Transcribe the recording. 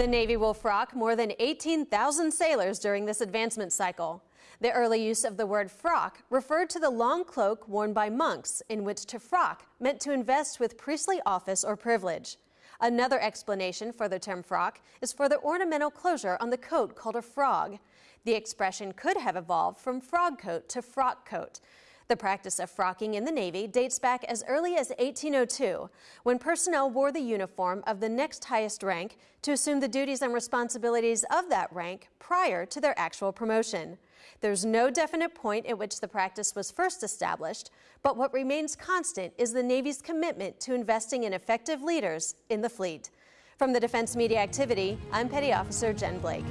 The Navy will frock more than 18,000 sailors during this advancement cycle. The early use of the word frock referred to the long cloak worn by monks, in which to frock meant to invest with priestly office or privilege. Another explanation for the term frock is for the ornamental closure on the coat called a frog. The expression could have evolved from frog coat to frock coat. The practice of frocking in the Navy dates back as early as 1802, when personnel wore the uniform of the next highest rank to assume the duties and responsibilities of that rank prior to their actual promotion. There's no definite point at which the practice was first established, but what remains constant is the Navy's commitment to investing in effective leaders in the fleet. From the Defense Media Activity, I'm Petty Officer Jen Blake.